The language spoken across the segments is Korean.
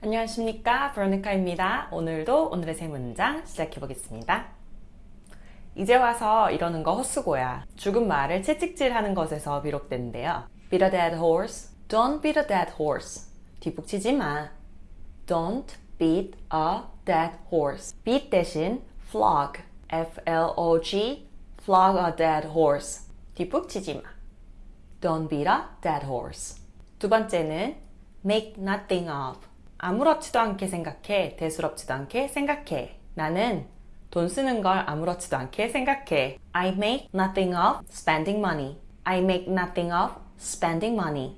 안녕하십니까 브로니카입니다. 오늘도 오늘의 세 문장 시작해 보겠습니다. 이제 와서 이러는 거 헛수고야. 죽은 말을 채찍질하는 것에서 비롯된대요. Beat a dead horse. Don't beat a dead horse. 뒷북치지 마. Don't beat a dead horse. beat 대신 flog. F-L-O-G. flog a dead horse. 뒷북치지 마. Don't beat a dead horse. 두 번째는 make nothing of. 아무렇지도 않게 생각해. 대수롭지도 않게 생각해. 나는 돈 쓰는 걸 아무렇지도 않게 생각해. I make nothing of spending money. I make nothing of spending money.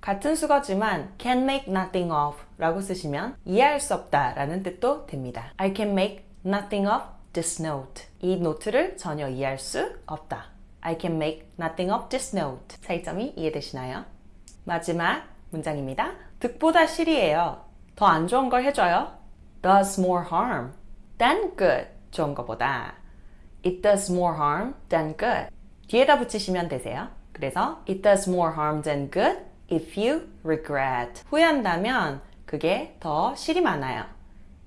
같은 수거지만 can make nothing of 라고 쓰시면 이해할 수 없다 라는 뜻도 됩니다. I can make nothing of this note. 이 노트를 전혀 이해할 수 없다. I can make nothing of this note. 차이점이 이해되시나요? 마지막 문장입니다. 득보다 실이에요. 더 안 좋은 걸 해줘요. does more harm than good. 좋은 것보다. It does more harm than good. 뒤에다 붙이시면 되세요. 그래서 it does more harm than good if you regret. 후회한다면 그게 더 실이 많아요.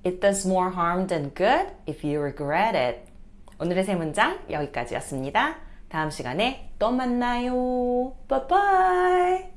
It does more harm than good if you regret it. 오늘의 세 문장 여기까지였습니다. 다음 시간에 또 만나요. Bye bye.